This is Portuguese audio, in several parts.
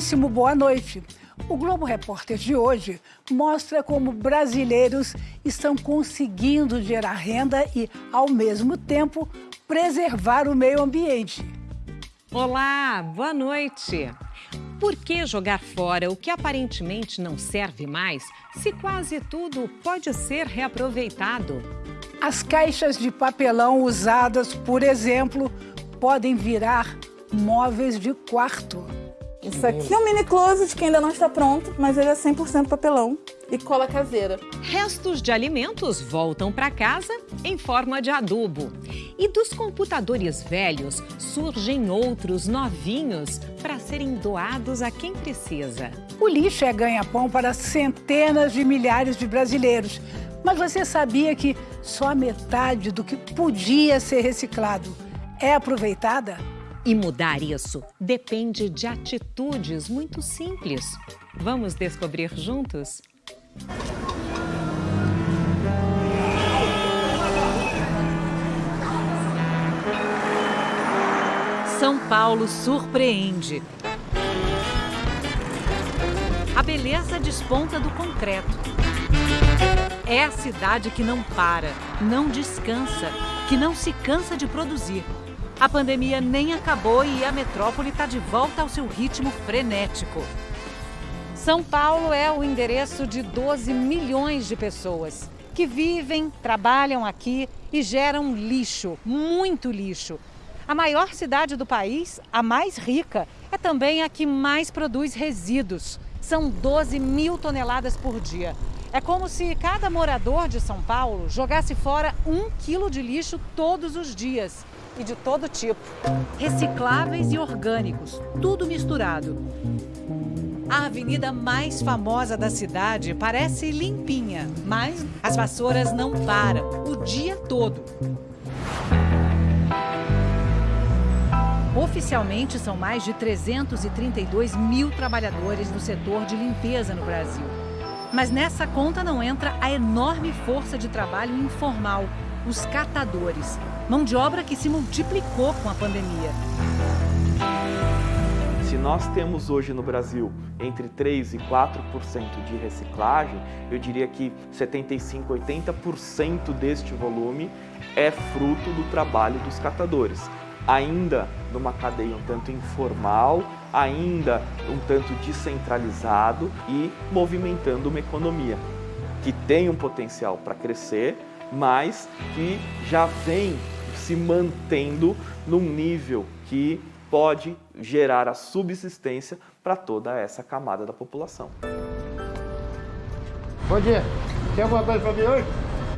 Muitíssimo boa noite. O Globo Repórter de hoje mostra como brasileiros estão conseguindo gerar renda e, ao mesmo tempo, preservar o meio ambiente. Olá, boa noite. Por que jogar fora o que aparentemente não serve mais, se quase tudo pode ser reaproveitado? As caixas de papelão usadas, por exemplo, podem virar móveis de quarto. Isso aqui é um mini closet que ainda não está pronto, mas ele é 100% papelão e cola caseira. Restos de alimentos voltam para casa em forma de adubo. E dos computadores velhos surgem outros novinhos para serem doados a quem precisa. O lixo é ganha-pão para centenas de milhares de brasileiros. Mas você sabia que só a metade do que podia ser reciclado é aproveitada? E mudar isso depende de atitudes muito simples. Vamos descobrir juntos? São Paulo surpreende. A beleza desponta do concreto. É a cidade que não para, não descansa, que não se cansa de produzir. A pandemia nem acabou e a metrópole está de volta ao seu ritmo frenético. São Paulo é o endereço de 12 milhões de pessoas que vivem, trabalham aqui e geram lixo, muito lixo. A maior cidade do país, a mais rica, é também a que mais produz resíduos. São 12 mil toneladas por dia. É como se cada morador de São Paulo jogasse fora um quilo de lixo todos os dias e de todo tipo. Recicláveis e orgânicos, tudo misturado. A avenida mais famosa da cidade parece limpinha, mas as vassouras não param o dia todo. Oficialmente, são mais de 332 mil trabalhadores do setor de limpeza no Brasil. Mas nessa conta não entra a enorme força de trabalho informal, os catadores, mão de obra que se multiplicou com a pandemia. Se nós temos hoje no Brasil entre 3 e 4% de reciclagem, eu diria que 75, 80% deste volume é fruto do trabalho dos catadores. Ainda numa cadeia um tanto informal, ainda um tanto descentralizado e movimentando uma economia que tem um potencial para crescer, mas que já vem se mantendo num nível que pode gerar a subsistência para toda essa camada da população. Bom dia. Tem alguma coisa para mim hoje?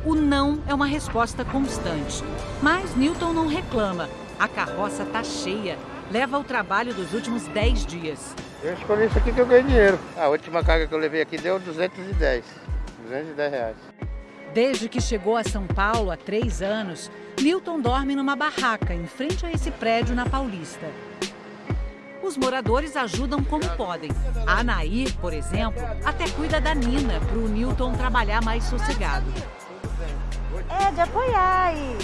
O não é uma resposta constante. Mas Newton não reclama. A carroça está cheia. Leva o trabalho dos últimos 10 dias. Eu escolhi isso aqui que eu ganhei dinheiro. A última carga que eu levei aqui deu 210. 210 reais. Desde que chegou a São Paulo há três anos, Milton dorme numa barraca em frente a esse prédio na Paulista. Os moradores ajudam como podem. A Anaí, por exemplo, até cuida da Nina para o Newton trabalhar mais sossegado. É, de apoiar e,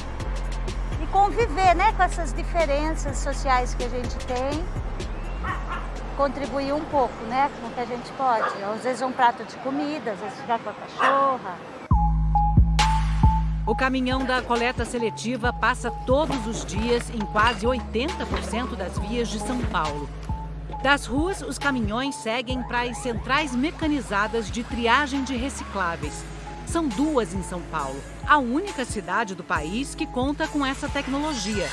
e conviver né, com essas diferenças sociais que a gente tem. Contribuir um pouco né, com o que a gente pode. Às vezes um prato de comida, às vezes ficar com a cachorra. O caminhão da coleta seletiva passa todos os dias em quase 80% das vias de São Paulo. Das ruas, os caminhões seguem para as centrais mecanizadas de triagem de recicláveis. São duas em São Paulo, a única cidade do país que conta com essa tecnologia.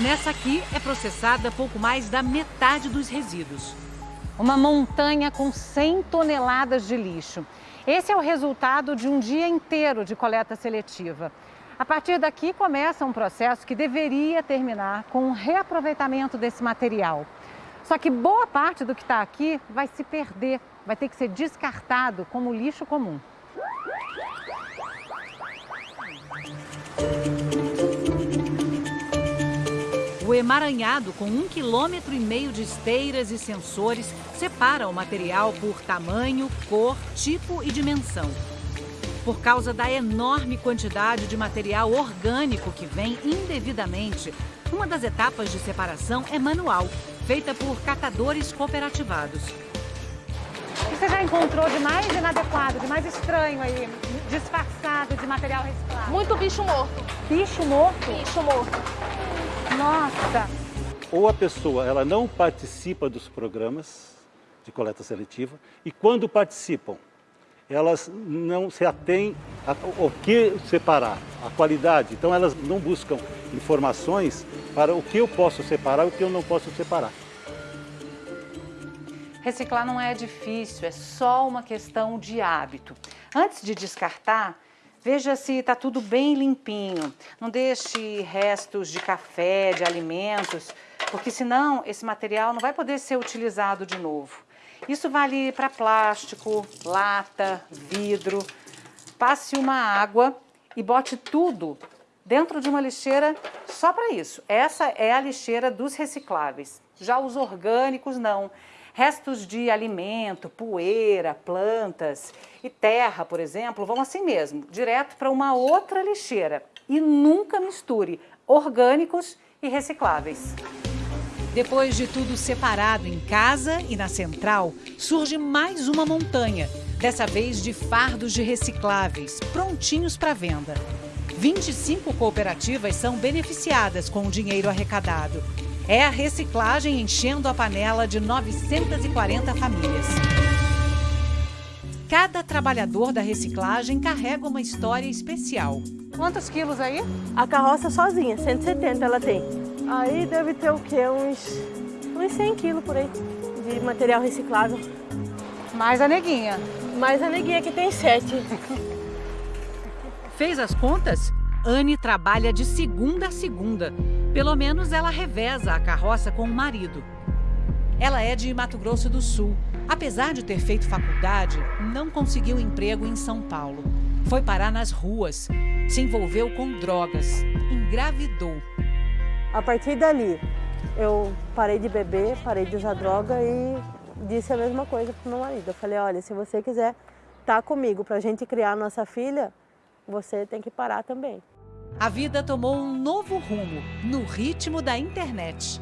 Nessa aqui é processada pouco mais da metade dos resíduos. Uma montanha com 100 toneladas de lixo. Esse é o resultado de um dia inteiro de coleta seletiva. A partir daqui começa um processo que deveria terminar com o reaproveitamento desse material. Só que boa parte do que está aqui vai se perder, vai ter que ser descartado como lixo comum. O emaranhado, com um quilômetro e meio de esteiras e sensores, separa o material por tamanho, cor, tipo e dimensão. Por causa da enorme quantidade de material orgânico que vem indevidamente, uma das etapas de separação é manual. feita por catadores cooperativados. O que você já encontrou de mais inadequado, de mais estranho aí, disfarçado de material reciclado? Muito bicho morto. Bicho morto? Bicho morto. Nossa! Ou a pessoa ela não participa dos programas de coleta seletiva e quando participam, elas não se atêm ao que separar, a qualidade. Então elas não buscam informações para o que eu posso separar e o que eu não posso separar. Reciclar não é difícil, é só uma questão de hábito. Antes de descartar, veja se está tudo bem limpinho. Não deixe restos de café, de alimentos, porque senão esse material não vai poder ser utilizado de novo. Isso vale para plástico, lata, vidro. Passe uma água e bote tudo dentro de uma lixeira só para isso. Essa é a lixeira dos recicláveis. Já os orgânicos não. Restos de alimento, poeira, plantas e terra, por exemplo, vão assim mesmo, direto para uma outra lixeira. E nunca misture orgânicos e recicláveis. Depois de tudo separado em casa e na central, surge mais uma montanha, dessa vez de fardos de recicláveis, prontinhos para venda. 25 cooperativas são beneficiadas com o dinheiro arrecadado. É a reciclagem enchendo a panela de 940 famílias. Cada trabalhador da reciclagem carrega uma história especial. Quantos quilos aí? A carroça sozinha, 170 ela tem. Aí deve ter o quê? Uns, uns 100 quilos por aí de material reciclável. Mais a neguinha. Mais a neguinha que tem 7. Fez as contas? Anne trabalha de segunda a segunda. Pelo menos ela reveza a carroça com o marido. Ela é de Mato Grosso do Sul. Apesar de ter feito faculdade, não conseguiu emprego em São Paulo. Foi parar nas ruas, se envolveu com drogas, engravidou. A partir dali, eu parei de beber, parei de usar droga e disse a mesma coisa para meu marido. Eu falei, olha, se você quiser estar tá comigo para a gente criar nossa filha, você tem que parar também. A vida tomou um novo rumo, no ritmo da internet.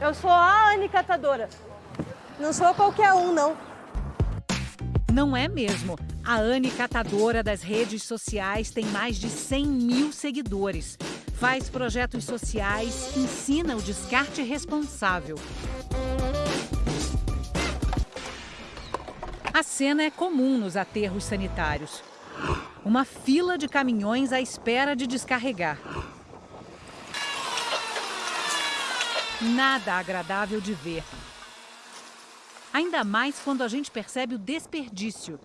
Eu sou a Anne Catadora. Não sou qualquer um, não. Não é mesmo. A Anne Catadora das redes sociais tem mais de 100 mil seguidores. Faz projetos sociais, ensina o descarte responsável. A cena é comum nos aterros sanitários. Uma fila de caminhões à espera de descarregar. Nada agradável de ver. Ainda mais quando a gente percebe o desperdício.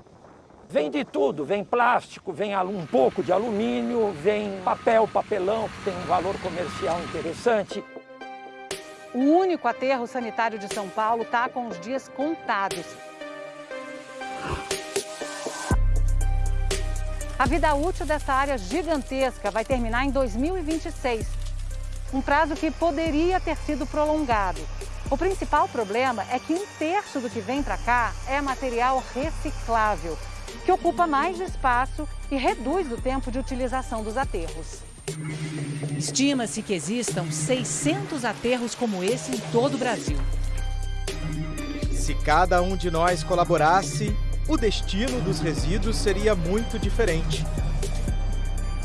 Vem de tudo, vem plástico, vem um pouco de alumínio, vem papel, papelão, que tem um valor comercial interessante. O único aterro sanitário de São Paulo está com os dias contados. A vida útil dessa área gigantesca vai terminar em 2026, um prazo que poderia ter sido prolongado. O principal problema é que um terço do que vem para cá é material reciclável, que ocupa mais espaço e reduz o tempo de utilização dos aterros. Estima-se que existam 600 aterros como esse em todo o Brasil. Se cada um de nós colaborasse, o destino dos resíduos seria muito diferente.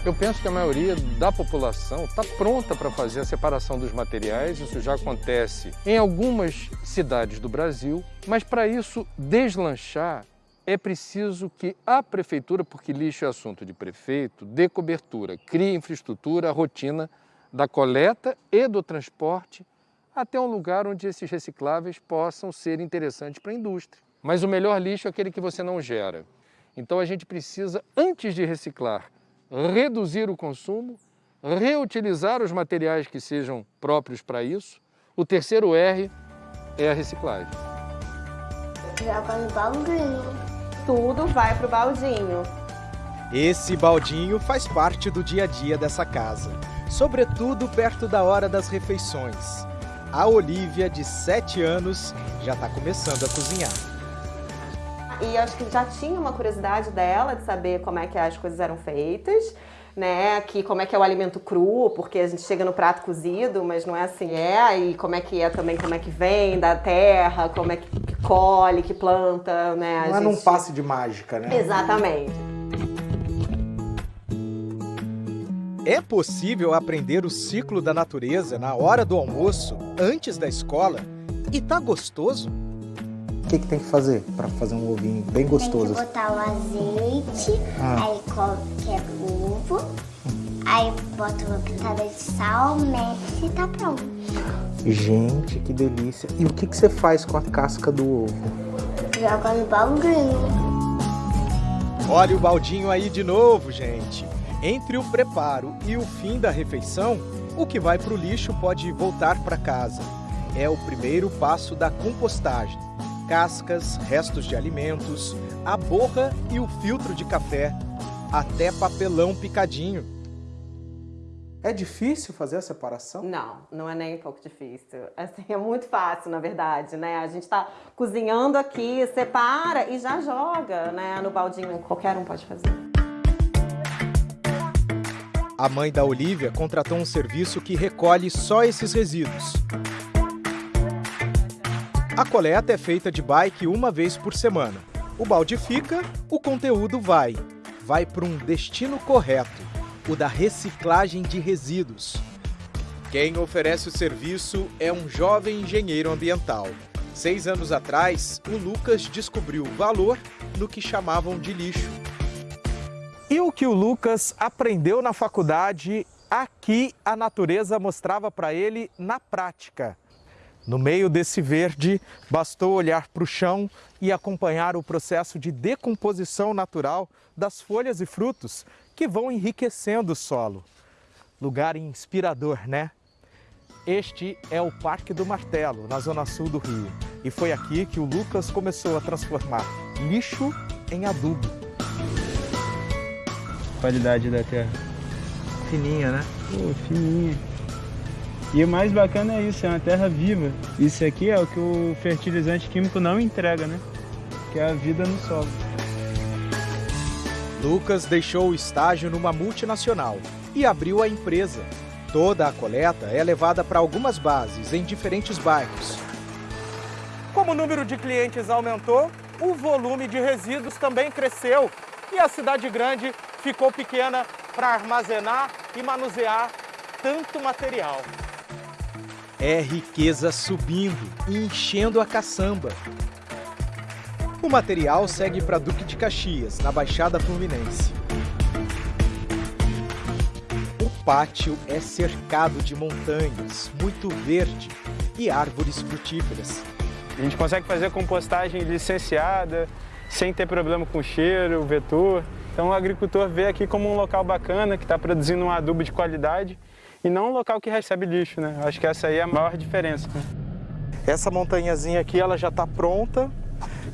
Eu penso que a maioria da população está pronta para fazer a separação dos materiais, isso já acontece em algumas cidades do Brasil, mas para isso deslanchar é preciso que a prefeitura, porque lixo é assunto de prefeito, dê cobertura, crie infraestrutura, rotina da coleta e do transporte até um lugar onde esses recicláveis possam ser interessantes para a indústria. Mas o melhor lixo é aquele que você não gera. Então a gente precisa, antes de reciclar, reduzir o consumo, reutilizar os materiais que sejam próprios para isso. O terceiro R é a reciclagem. Joga no baldinho. Tudo vai para o baldinho. Esse baldinho faz parte do dia a dia dessa casa, sobretudo perto da hora das refeições. A Olivia, de 7 anos, já está começando a cozinhar e acho que já tinha uma curiosidade dela de saber como é que as coisas eram feitas. né, que como é que é o alimento cru, porque a gente chega no prato cozido, mas não é assim, é, e como é que é também, como é que vem da terra, como é que, que colhe, que planta, né. Não a é gente... num passe de mágica, né? Exatamente. É possível aprender o ciclo da natureza na hora do almoço, antes da escola? E tá gostoso? O que, que tem que fazer para fazer um ovinho bem gostoso? Tem que botar o azeite, Ah. aí qualquer ovo, aí bota uma pitada de sal, mexe e tá pronto. Gente, que delícia. E o que, que você faz com a casca do ovo? Joga no baldinho. Olha o baldinho aí de novo, gente. Entre o preparo e o fim da refeição, o que vai para o lixo pode voltar para casa. É o primeiro passo da compostagem. Cascas, restos de alimentos, a borra e o filtro de café, até papelão picadinho. É difícil fazer a separação? Não, não é nem um pouco difícil. Assim, é muito fácil, na verdade, né? A gente tá cozinhando aqui, separa e já joga, né, no baldinho. Qualquer um pode fazer. A mãe da Olivia contratou um serviço que recolhe só esses resíduos. A coleta é feita de bike uma vez por semana. O balde fica, o conteúdo vai. Vai para um destino correto, o da reciclagem de resíduos. Quem oferece o serviço é um jovem engenheiro ambiental. Seis anos atrás, o Lucas descobriu valor no que chamavam de lixo. E o que o Lucas aprendeu na faculdade, aqui a natureza mostrava para ele na prática. No meio desse verde, bastou olhar para o chão e acompanhar o processo de decomposição natural das folhas e frutos que vão enriquecendo o solo. Lugar inspirador, né? Este é o Parque do Martelo, na zona sul do Rio. E foi aqui que o Lucas começou a transformar lixo em adubo. Qualidade da terra. Fininha, né? Pô, fininha. E o mais bacana é isso, é uma terra viva. Isso aqui é o que o fertilizante químico não entrega, né? Que é a vida no solo. Lucas deixou o estágio numa multinacional e abriu a empresa. Toda a coleta é levada para algumas bases em diferentes bairros. Como o número de clientes aumentou, o volume de resíduos também cresceu e a cidade grande ficou pequena para armazenar e manusear tanto material. É riqueza subindo e enchendo a caçamba. O material segue para Duque de Caxias, na Baixada Fluminense. O pátio é cercado de montanhas, muito verde e árvores frutíferas. A gente consegue fazer compostagem licenciada, sem ter problema com cheiro, vetor. Então o agricultor vê aqui como um local bacana, que está produzindo um adubo de qualidade e não um local que recebe lixo, né? Acho que essa aí é a maior diferença. né? Essa montanhazinha aqui ela já está pronta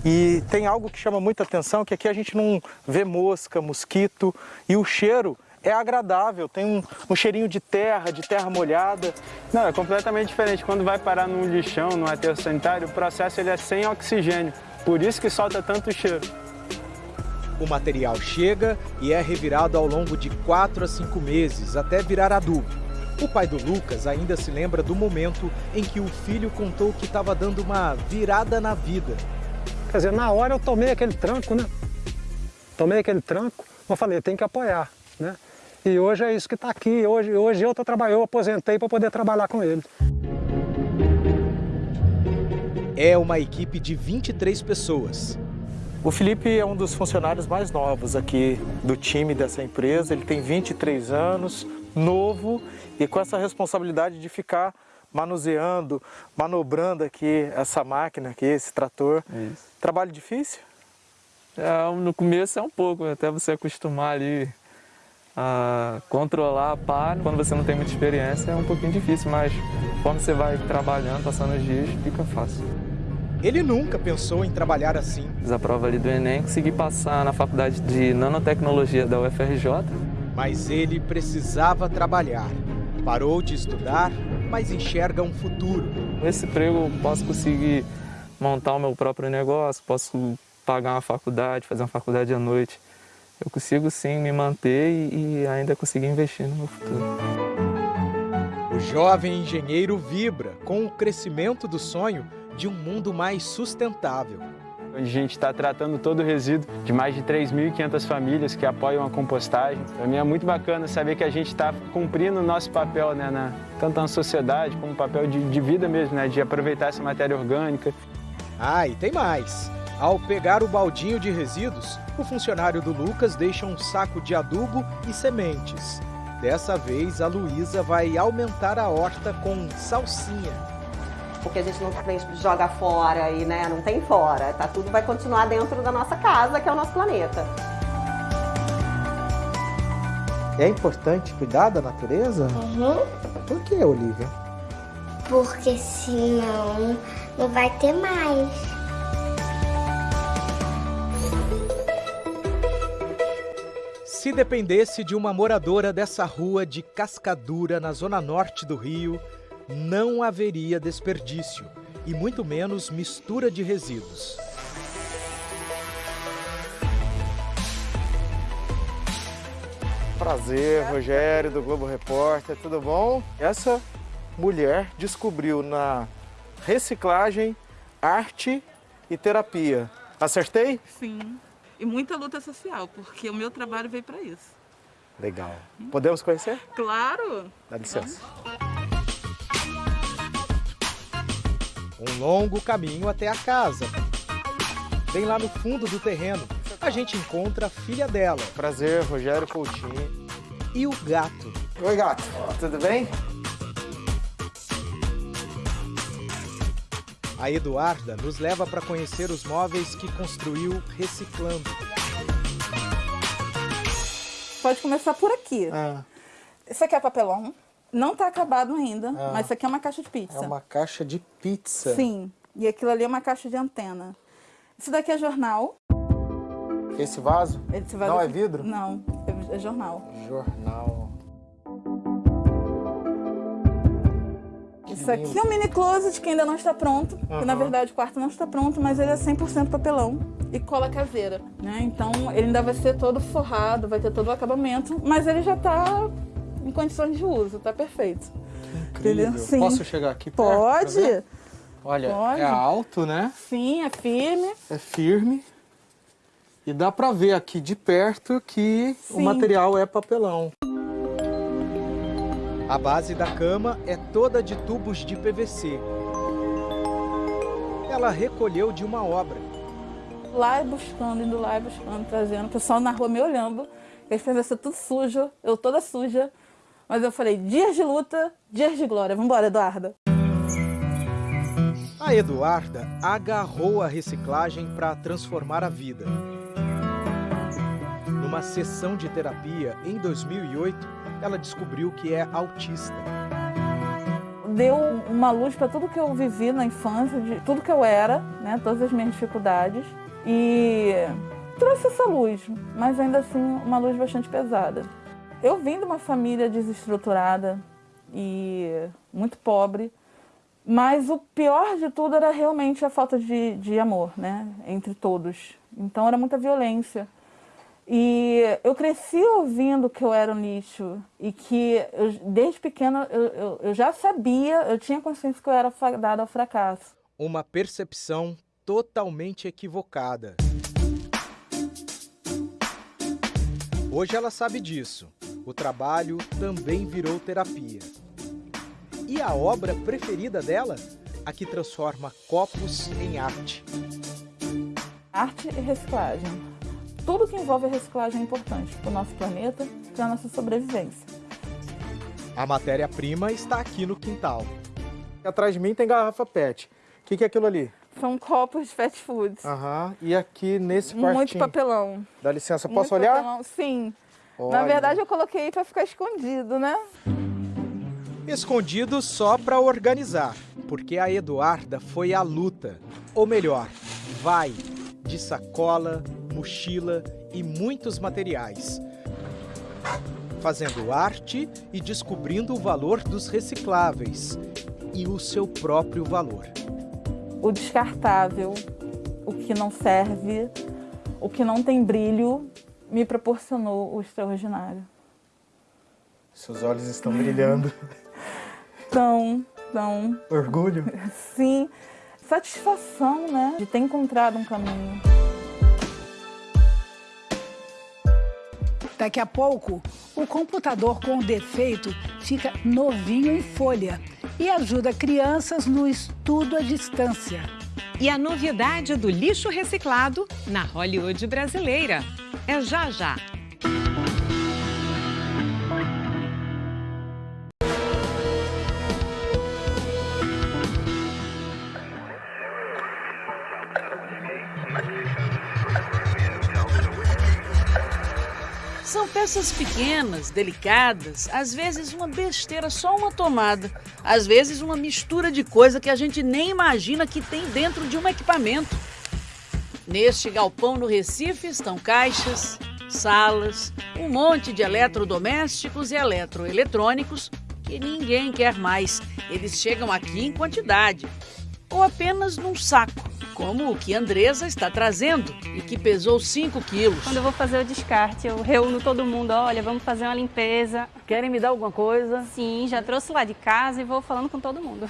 e tem algo que chama muita atenção, que aqui a gente não vê mosca, mosquito e o cheiro é agradável, tem um, um cheirinho de terra, de terra molhada. Não, é completamente diferente. Quando vai parar num lixão, num aterro sanitário, o processo ele é sem oxigênio. Por isso que solta tanto cheiro. O material chega e é revirado ao longo de 4 a 5 meses até virar adubo. O pai do Lucas ainda se lembra do momento em que o filho contou que estava dando uma virada na vida. Quer dizer, na hora eu tomei aquele tranco, né? Tomei aquele tranco, eu falei, tem que apoiar, né? E hoje é isso que está aqui. Hoje, hoje eu tô trabalhando, eu aposentei para poder trabalhar com ele. É uma equipe de 23 pessoas. O Felipe é um dos funcionários mais novos aqui do time dessa empresa. Ele tem 23 anos, novo e com essa responsabilidade de ficar manuseando, manobrando aqui essa máquina aqui, esse trator. Isso. Trabalho difícil? É, no começo é um pouco, até você acostumar ali a controlar a pá. Quando você não tem muita experiência é um pouquinho difícil, mas conforme você vai trabalhando, passando os dias, fica fácil. Ele nunca pensou em trabalhar assim. Fiz a prova ali do Enem, consegui passar na faculdade de nanotecnologia da UFRJ. Mas ele precisava trabalhar. Parou de estudar, mas enxerga um futuro. Nesse emprego eu posso conseguir montar o meu próprio negócio, posso pagar uma faculdade, fazer uma faculdade à noite. eu consigo sim me manter e, e ainda conseguir investir no meu futuro. O jovem engenheiro vibra com o crescimento do sonho de um mundo mais sustentável. A gente está tratando todo o resíduo de mais de 3.500 famílias que apoiam a compostagem. Para mim é muito bacana saber que a gente está cumprindo o nosso papel, né, na, tanto na sociedade como papel de, de vida mesmo, né, de aproveitar essa matéria orgânica. Ah, e tem mais. Ao pegar o baldinho de resíduos, o funcionário do Lucas deixa um saco de adubo e sementes. Dessa vez, a Luísa vai aumentar a horta com salsinha. Porque a gente não joga fora e né, não tem fora. Tá, tudo vai continuar dentro da nossa casa, que é o nosso planeta. É importante cuidar da natureza? Uhum. Por que, Olivia? Porque senão não vai ter mais. Se dependesse de uma moradora dessa rua de Cascadura, na zona norte do Rio, não haveria desperdício e muito menos mistura de resíduos. Prazer, Rogério do Globo Repórter, tudo bom? Essa mulher descobriu na reciclagem arte e terapia. Acertei? Sim. E muita luta social, porque o meu trabalho veio para isso. Legal. Podemos conhecer? Claro! Dá licença. Um longo caminho até a casa. Bem lá no fundo do terreno, a gente encontra a filha dela. Prazer, Rogério Coutinho. E o gato. Oi, gato. Tudo bem? A Eduarda nos leva para conhecer os móveis que construiu reciclando. Pode começar por aqui. Ah. Isso aqui é papelão. Não está acabado ainda, Ah. mas isso aqui é uma caixa de pizza. É uma caixa de pizza. Sim. E aquilo ali é uma caixa de antena. Isso daqui é jornal. Esse vaso? Esse vaso Não é vidro? Não, é, é jornal. Jornal. Isso aqui é um mini closet que ainda não está pronto. Que na verdade o quarto não está pronto, mas ele é 100% papelão e cola caseira, né? Então ele ainda vai ser todo forrado, vai ter todo o acabamento, mas ele já está em condições de uso, tá perfeito. Incrível. Entendeu? Sim. Posso chegar aqui perto? Pode. Olha, Pode. é alto, né? Sim, é firme. É firme. E dá pra ver aqui de perto que o Sim. material é papelão. A base da cama é toda de tubos de PVC. Ela recolheu de uma obra. Lá e buscando, indo lá e buscando, trazendo. O pessoal na rua me olhando. Eles pensam ser tudo sujo, eu toda suja. Mas eu falei, dias de luta, dias de glória. Vambora, Eduarda. A Eduarda agarrou a reciclagem para transformar a vida. Numa sessão de terapia em 2008, ela descobriu que é autista. Deu uma luz para tudo que eu vivi na infância, de tudo que eu era, né, todas as minhas dificuldades. E trouxe essa luz, mas ainda assim uma luz bastante pesada. Eu vim de uma família desestruturada e muito pobre, mas o pior de tudo era realmente a falta de, de amor, né, entre todos. Então era muita violência. E eu cresci ouvindo que eu era um lixo e que eu, desde pequena eu, eu, eu já sabia, eu tinha consciência que eu era fadada ao fracasso. Uma percepção totalmente equivocada. Hoje ela sabe disso. O trabalho também virou terapia. E a obra preferida dela? A que transforma copos em arte. Arte e reciclagem. Tudo que envolve a reciclagem é importante para o nosso planeta, para a nossa sobrevivência. A matéria-prima está aqui no quintal. Atrás de mim tem garrafa PET. O que, que é aquilo ali? São copos de fast foods. Aham. E aqui nesse quartinho? Muito papelão. Dá licença, posso Muito olhar? papelão, Sim. Na Olha. verdade eu coloquei para ficar escondido, né? Escondido só para organizar, porque a Eduarda foi à luta. Ou melhor, vai de sacola, mochila e muitos materiais. Fazendo arte e descobrindo o valor dos recicláveis e o seu próprio valor. o descartável, o que não serve, o que não tem brilho, me proporcionou o extraordinário. Seus olhos estão brilhando. Então, então. Orgulho? Sim. Satisfação, né? De ter encontrado um caminho. Daqui a pouco, o computador com defeito fica novinho em folha e ajuda crianças no estudo à distância. E a novidade do lixo reciclado na Hollywood brasileira. É já já. Peças pequenas, delicadas, às vezes uma besteira, só uma tomada, às vezes uma mistura de coisa que a gente nem imagina que tem dentro de um equipamento. Neste galpão no Recife estão caixas, salas, um monte de eletrodomésticos e eletroeletrônicos que ninguém quer mais. Eles chegam aqui em quantidade ou apenas num saco, como o que Andresa está trazendo e que pesou 5 quilos. Quando eu vou fazer o descarte, eu reúno todo mundo, olha, vamos fazer uma limpeza. Querem me dar alguma coisa? Sim, já trouxe lá de casa e vou falando com todo mundo.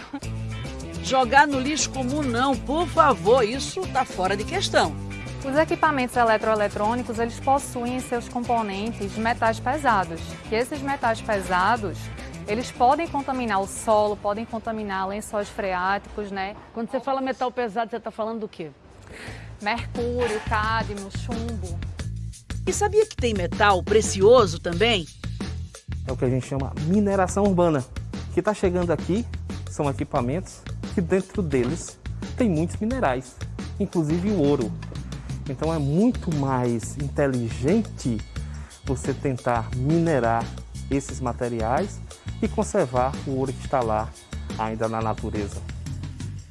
Jogar no lixo comum não, por favor, isso está fora de questão. Os equipamentos eletroeletrônicos, eles possuem em seus componentes metais pesados. E esses metais pesados, eles podem contaminar o solo, podem contaminar lençóis freáticos, né? Quando você fala metal pesado, você está falando do quê? Mercúrio, cádmio, chumbo. E sabia que tem metal precioso também? É o que a gente chama mineração urbana. O que está chegando aqui são equipamentos que dentro deles tem muitos minerais, inclusive o ouro. Então é muito mais inteligente você tentar minerar esses materiais e conservar o ouro que está lá ainda na natureza.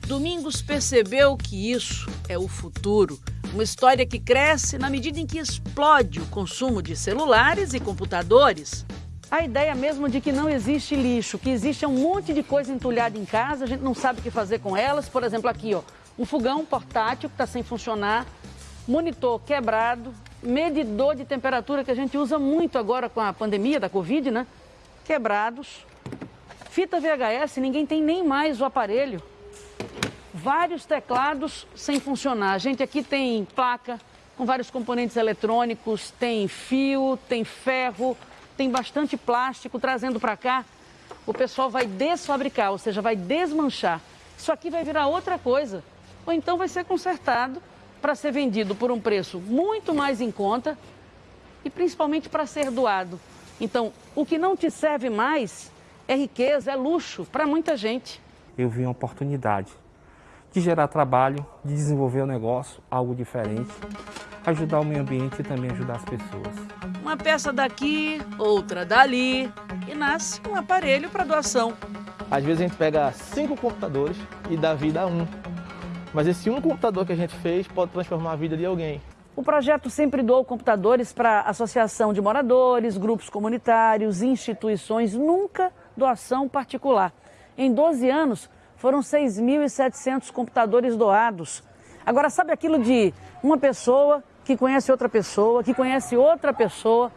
Domingos percebeu que isso é o futuro. Uma história que cresce na medida em que explode o consumo de celulares e computadores. A ideia mesmo de que não existe lixo, que existe um monte de coisa entulhada em casa, a gente não sabe o que fazer com elas. Por exemplo, aqui, ó, um fogão portátil que está sem funcionar, monitor quebrado, medidor de temperatura que a gente usa muito agora com a pandemia da Covid, né? Quebrados. Fita VHS, ninguém tem nem mais o aparelho. Vários teclados sem funcionar. A gente aqui tem placa com vários componentes eletrônicos, tem fio, tem ferro, tem bastante plástico trazendo para cá. O pessoal vai desfabricar, ou seja, vai desmanchar. Isso aqui vai virar outra coisa. Ou então vai ser consertado para ser vendido por um preço muito mais em conta e principalmente para ser doado. Então, o que não te serve mais é riqueza, é luxo para muita gente. Eu vi uma oportunidade de gerar trabalho, de desenvolver o um negócio, algo diferente, ajudar o meio ambiente e também ajudar as pessoas. Uma peça daqui, outra dali e nasce um aparelho para doação. Às vezes a gente pega cinco computadores e dá vida a um. Mas esse um computador que a gente fez pode transformar a vida de alguém. O projeto sempre doou computadores para associação de moradores, grupos comunitários, instituições, nunca doação particular. Em 12 anos, foram 6.700 computadores doados. Agora, sabe aquilo de uma pessoa que conhece outra pessoa, que conhece outra pessoa?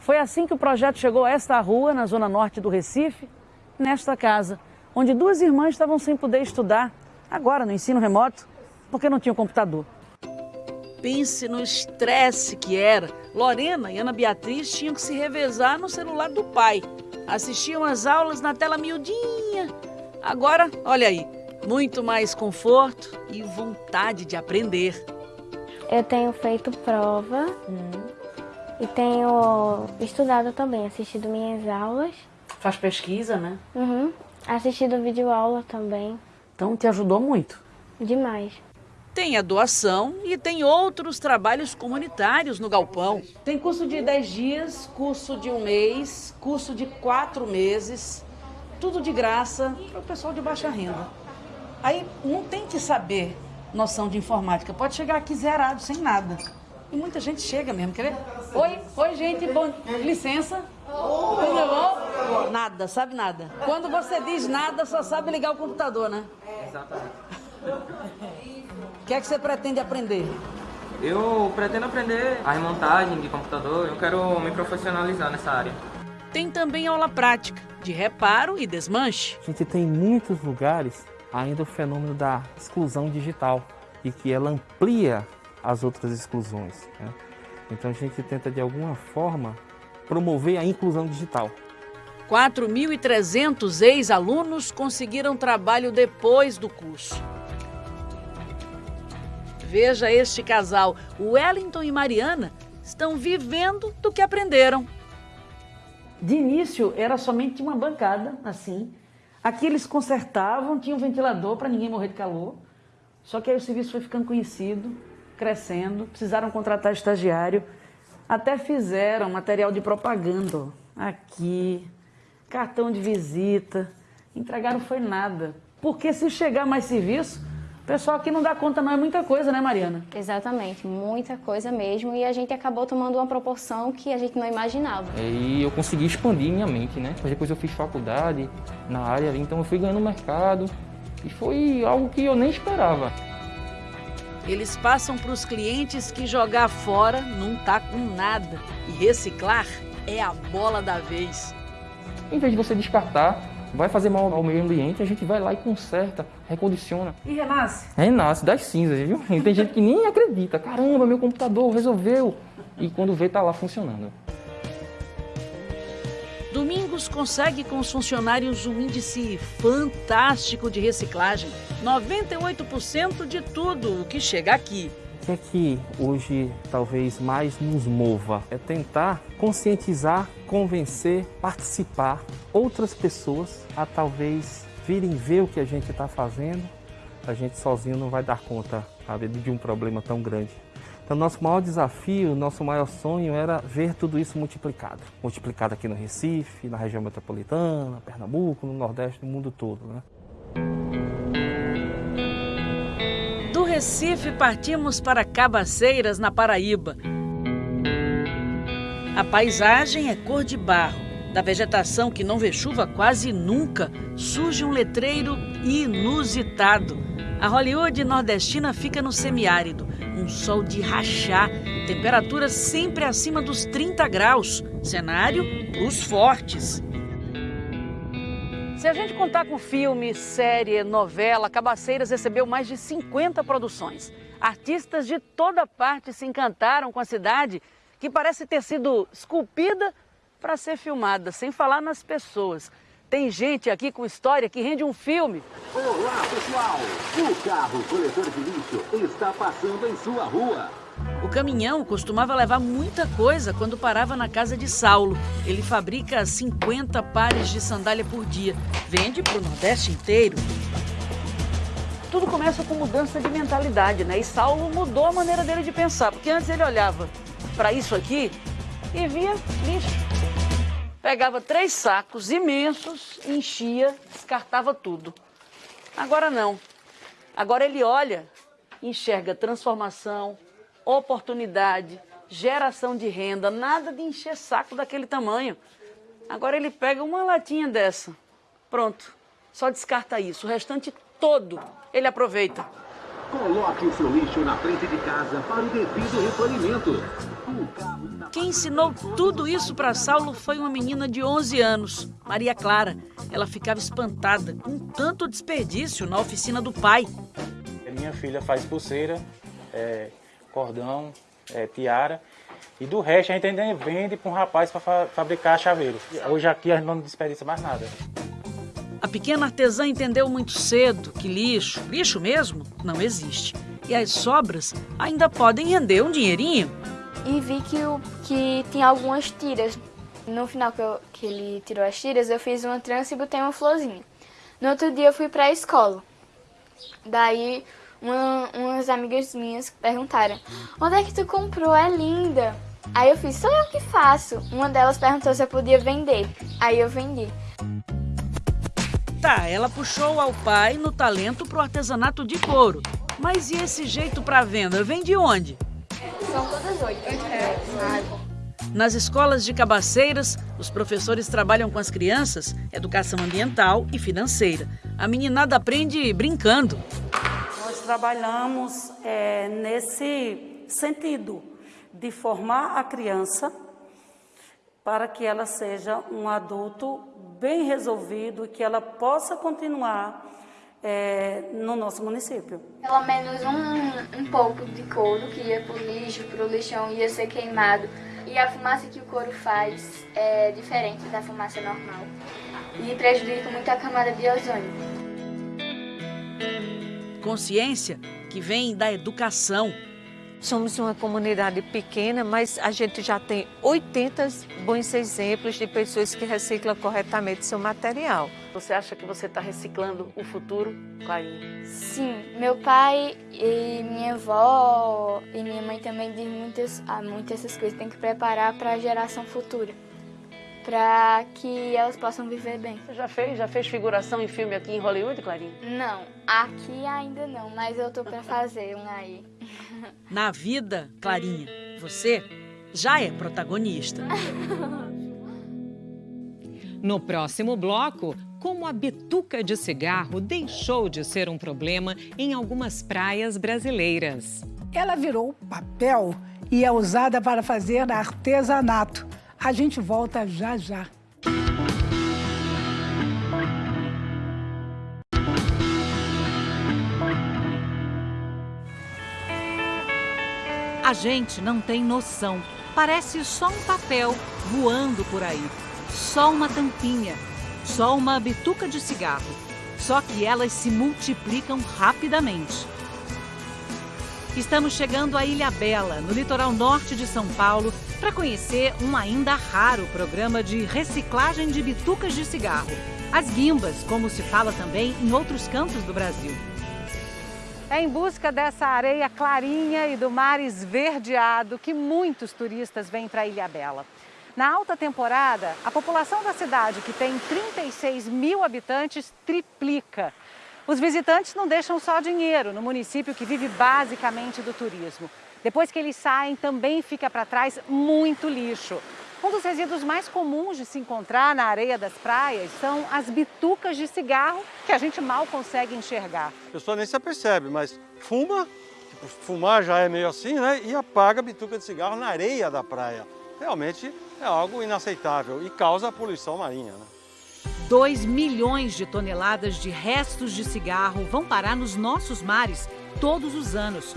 Foi assim que o projeto chegou a esta rua, na zona norte do Recife, nesta casa, onde duas irmãs estavam sem poder estudar, agora no ensino remoto, porque não tinham computador. Pense no estresse que era. Lorena e Ana Beatriz tinham que se revezar no celular do pai. Assistiam às aulas na tela miudinha. Agora, olha aí, muito mais conforto e vontade de aprender. Eu tenho feito prova e tenho estudado também, assistido minhas aulas. Faz pesquisa, né? Uhum. Assistido vídeo aula também. Então te ajudou muito. Demais. Tem a doação e tem outros trabalhos comunitários no Galpão. Tem curso de 10 dias, curso de um mês, curso de quatro meses, tudo de graça para o pessoal de baixa renda. Aí não tem que saber noção de informática, pode chegar aqui zerado, sem nada. E muita gente chega mesmo, quer ver? Oi, oi gente, bom, licença. Tudo bom? Nada, sabe nada. Quando você diz nada, só sabe ligar o computador, né? Exatamente. O que é que você pretende aprender? Eu pretendo aprender a remontagem de computador, eu quero me profissionalizar nessa área. Tem também aula prática, de reparo e desmanche. A gente tem em muitos lugares ainda o fenômeno da exclusão digital e que ela amplia as outras exclusões. Né? Então a gente tenta de alguma forma promover a inclusão digital. 4.300 ex-alunos conseguiram trabalho depois do curso. Veja este casal, Wellington e Mariana, estão vivendo do que aprenderam. De início era somente uma bancada, assim. Aqui eles consertavam, tinha um ventilador para ninguém morrer de calor. Só que aí o serviço foi ficando conhecido, crescendo, precisaram contratar estagiário. Até fizeram material de propaganda, aqui, cartão de visita. Entregaram foi nada. Porque se chegar mais serviço, o pessoal aqui não dá conta não, é muita coisa, né Mariana? Exatamente, muita coisa mesmo. E a gente acabou tomando uma proporção que a gente não imaginava. E eu consegui expandir minha mente, né? Depois eu fiz faculdade na área, então eu fui ganhando mercado. E foi algo que eu nem esperava. Eles passam para os clientes que jogar fora não tá com nada. E reciclar é a bola da vez. Em vez de você descartar, vai fazer mal ao meio ambiente, a gente vai lá e conserta, recondiciona. E renasce? Renasce das cinzas, viu? E tem gente que nem acredita. Caramba, meu computador resolveu. E quando vê, tá lá funcionando. Domingos consegue com os funcionários um índice fantástico de reciclagem. 98% de tudo o que chega aqui. O que é que hoje talvez mais nos mova? É tentar conscientizar, convencer, participar outras pessoas a talvez virem ver o que a gente está fazendo. A gente sozinho não vai dar conta sabe, de um problema tão grande. Então, nosso maior desafio, nosso maior sonho era ver tudo isso multiplicado. Multiplicado aqui no Recife, na região metropolitana, Pernambuco, no Nordeste, no mundo todo. Né? Do Recife partimos para Cabaceiras, na Paraíba. A paisagem é cor de barro. Da vegetação que não vê chuva quase nunca, surge um letreiro inusitado. A Hollywood nordestina fica no semiárido, um sol de rachar, temperaturas sempre acima dos 30 graus. Cenário os fortes. Se a gente contar com filme, série, novela, Cabaceiras recebeu mais de 50 produções. Artistas de toda parte se encantaram com a cidade, que parece ter sido esculpida para ser filmada, sem falar nas pessoas. Tem gente aqui com história que rende um filme. Olá, pessoal! O carro coletor de lixo está passando em sua rua. O caminhão costumava levar muita coisa quando parava na casa de Saulo. Ele fabrica 50 pares de sandália por dia. Vende para o Nordeste inteiro. Tudo começa com mudança de mentalidade, né? E Saulo mudou a maneira dele de pensar, porque antes ele olhava para isso aqui e via lixo. Pegava três sacos imensos, enchia, descartava tudo. Agora não. Agora ele olha, enxerga transformação, oportunidade, geração de renda, nada de encher saco daquele tamanho. Agora ele pega uma latinha dessa, pronto, só descarta isso. O restante todo ele aproveita. Coloque o seu lixo na frente de casa para o devido recolhimento. Quem ensinou tudo isso para Saulo foi uma menina de 11 anos, Maria Clara. Ela ficava espantada com tanto desperdício na oficina do pai. Minha filha faz pulseira, é, cordão, é, tiara. E do resto a gente ainda vende para um rapaz para fa fabricar chaveiro. Hoje aqui a gente não desperdiça mais nada. A pequena artesã entendeu muito cedo que lixo, lixo mesmo, não existe. E as sobras ainda podem render um dinheirinho. E vi que, o, que tinha algumas tiras. No final que, eu, que ele tirou as tiras, eu fiz uma trança e botei uma florzinha. No outro dia eu fui para a escola. Daí uma, umas amigas minhas perguntaram: Onde é que tu comprou? É linda. Aí eu fiz: Sou eu que faço. Uma delas perguntou se eu podia vender. Aí eu vendi. Tá, ela puxou ao pai no talento pro artesanato de couro. Mas e esse jeito para venda? Vem de onde? São todas oito. Nas escolas de cabaceiras, os professores trabalham com as crianças educação ambiental e financeira. A meninada aprende brincando. Nós trabalhamos é, nesse sentido de formar a criança para que ela seja um adulto bem resolvido e que ela possa continuar é, no nosso município. Pelo menos um, um pouco de couro que ia para o lixo, para o lixão, ia ser queimado. E a fumaça que o couro faz é diferente da fumaça normal. E prejudica muito a camada de ozônio. Consciência que vem da educação. Somos uma comunidade pequena, mas a gente já tem 80 bons exemplos de pessoas que reciclam corretamente seu material. Você acha que você está reciclando o futuro, Clarinha? Sim, meu pai e minha avó e minha mãe também dizem muitas, ah, muitas essas coisas. Tem que preparar para a geração futura, para que elas possam viver bem. Você já fez, já fez figuração em filme aqui em Hollywood, Clarinha? Não, aqui ainda não, mas eu tô para fazer um aí. Na vida, Clarinha, você já é protagonista. No próximo bloco, como a bituca de cigarro deixou de ser um problema em algumas praias brasileiras. Ela virou papel e é usada para fazer artesanato. A gente volta já já. A gente não tem noção. Parece só um papel voando por aí. Só uma tampinha. Só uma bituca de cigarro. Só que elas se multiplicam rapidamente. Estamos chegando à Ilha Bela, no litoral norte de São Paulo, para conhecer um ainda raro programa de reciclagem de bitucas de cigarro. As guimbas, como se fala também em outros cantos do Brasil. É em busca dessa areia clarinha e do mar esverdeado que muitos turistas vêm para Ilha Bela. Na alta temporada, a população da cidade, que tem 36 mil habitantes, triplica. Os visitantes não deixam só dinheiro no município que vive basicamente do turismo. Depois que eles saem, também fica para trás muito lixo. Um dos resíduos mais comuns de se encontrar na areia das praias são as bitucas de cigarro que a gente mal consegue enxergar. A pessoa nem se apercebe, mas fuma, tipo, fumar já é meio assim, né? E apaga a bituca de cigarro na areia da praia. Realmente é algo inaceitável e causa poluição marinha. Né? 2 milhões de toneladas de restos de cigarro vão parar nos nossos mares todos os anos.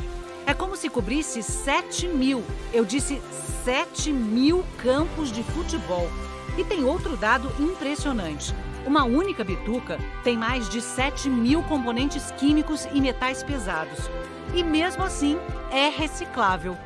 É como se cobrisse 7 mil, eu disse 7 mil campos de futebol. E tem outro dado impressionante. Uma única bituca tem mais de 7 mil componentes químicos e metais pesados. E mesmo assim, é reciclável.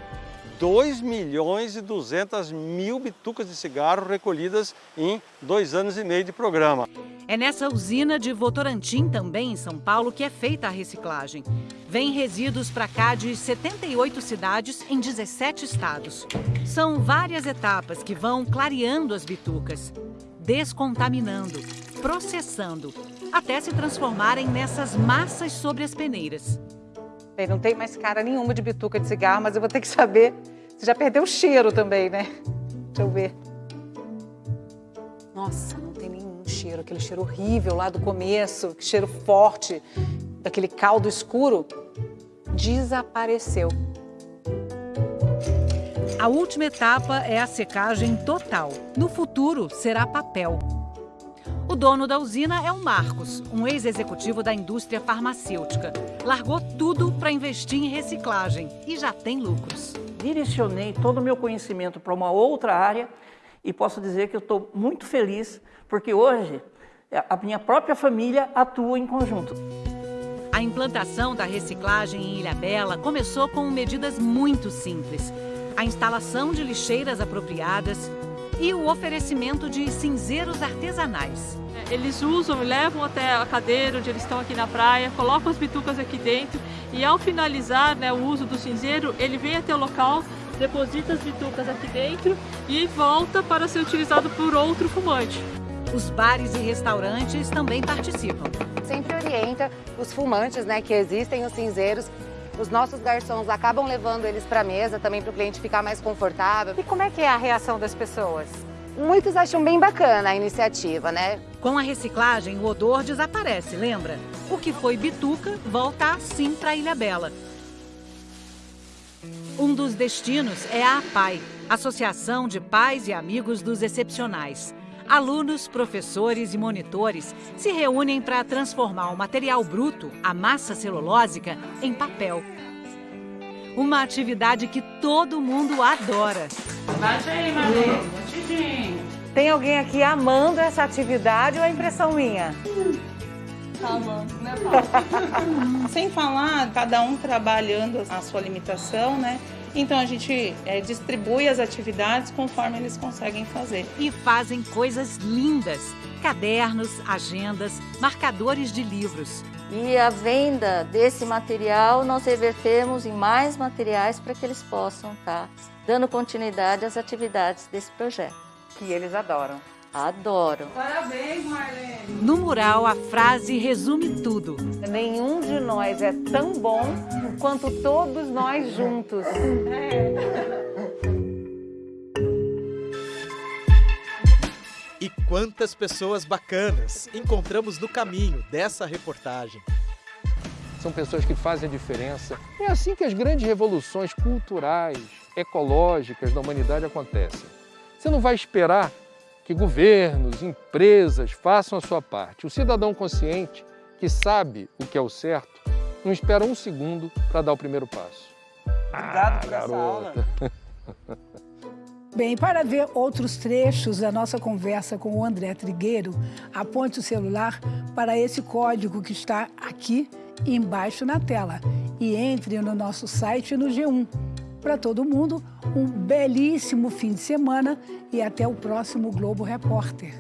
2 milhões e 200 mil bitucas de cigarro recolhidas em dois anos e meio de programa. É nessa usina de Votorantim, também em São Paulo, que é feita a reciclagem. Vem resíduos para cá de 78 cidades em 17 estados. São várias etapas que vão clareando as bitucas, descontaminando, processando, até se transformarem nessas massas sobre as peneiras. Não tem mais cara nenhuma de bituca de cigarro, mas eu vou ter que saber. Você já perdeu o cheiro também, né? Deixa eu ver. Nossa, não tem nenhum cheiro. Aquele cheiro horrível lá do começo, que cheiro forte, daquele caldo escuro, desapareceu. A última etapa é a secagem total. No futuro, será papel. O dono da usina é o Marcos, um ex-executivo da indústria farmacêutica. Largou tudo para investir em reciclagem e já tem lucros. Direcionei todo o meu conhecimento para uma outra área e posso dizer que eu estou muito feliz porque hoje a minha própria família atua em conjunto. A implantação da reciclagem em Ilhabela começou com medidas muito simples. A instalação de lixeiras apropriadas, e o oferecimento de cinzeiros artesanais. Eles usam, levam até a cadeira onde eles estão aqui na praia, colocam as bitucas aqui dentro e ao finalizar né, o uso do cinzeiro, ele vem até o local, deposita as bitucas aqui dentro e volta para ser utilizado por outro fumante. Os bares e restaurantes também participam. Sempre orienta os fumantes né, que existem os cinzeiros os nossos garçons acabam levando eles para a mesa também para o cliente ficar mais confortável. E como é que é a reação das pessoas? Muitos acham bem bacana a iniciativa, né? Com a reciclagem, o odor desaparece, lembra? O que foi bituca volta assim para Ilha Bela. Um dos destinos é a APAI, Associação de Pais e Amigos dos Excepcionais. Alunos, professores e monitores se reúnem para transformar o material bruto, a massa celulósica, em papel. Uma atividade que todo mundo adora. Bate aí, Marlene. Tem alguém aqui amando essa atividade ou é impressão minha? Tá amando, né, Paulo? Sem falar, cada um trabalhando a sua limitação, né? Então a gente é, distribui as atividades conforme eles conseguem fazer. E fazem coisas lindas: cadernos, agendas, marcadores de livros. E a venda desse material nós revertemos em mais materiais para que eles possam estar tá dando continuidade às atividades desse projeto. Que eles adoram. Adoram. Parabéns, Marlene. No mural, a frase resume tudo. Nenhum de nós é tão bom quanto todos nós juntos. E quantas pessoas bacanas encontramos no caminho dessa reportagem. São pessoas que fazem a diferença. É assim que as grandes revoluções culturais, ecológicas da humanidade acontecem. Você não vai esperar que governos, empresas façam a sua parte. O cidadão consciente, que sabe o que é o certo, não espera um segundo para dar o primeiro passo. Obrigado ah, por garota. essa aula. Bem, para ver outros trechos da nossa conversa com o André Trigueiro, aponte o celular para esse código que está aqui embaixo na tela e entre no nosso site no G1 para todo mundo, um belíssimo fim de semana e até o próximo Globo Repórter.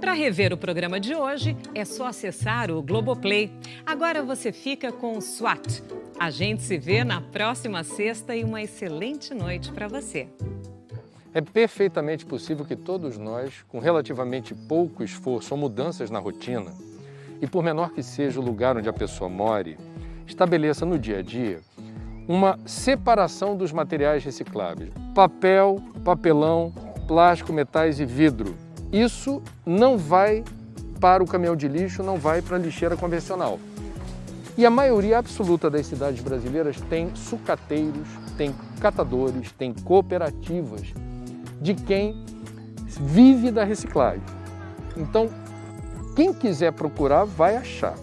Para rever o programa de hoje, é só acessar o Globoplay. Agora você fica com o SWAT. A gente se vê na próxima sexta e uma excelente noite para você. É perfeitamente possível que todos nós, com relativamente pouco esforço ou mudanças na rotina, e por menor que seja o lugar onde a pessoa more, estabeleça no dia a dia uma separação dos materiais recicláveis. Papel, papelão, plástico, metais e vidro. Isso não vai para o caminhão de lixo, não vai para a lixeira convencional. E a maioria absoluta das cidades brasileiras tem sucateiros, tem catadores, tem cooperativas de quem vive da reciclagem. Então, quem quiser procurar vai achar.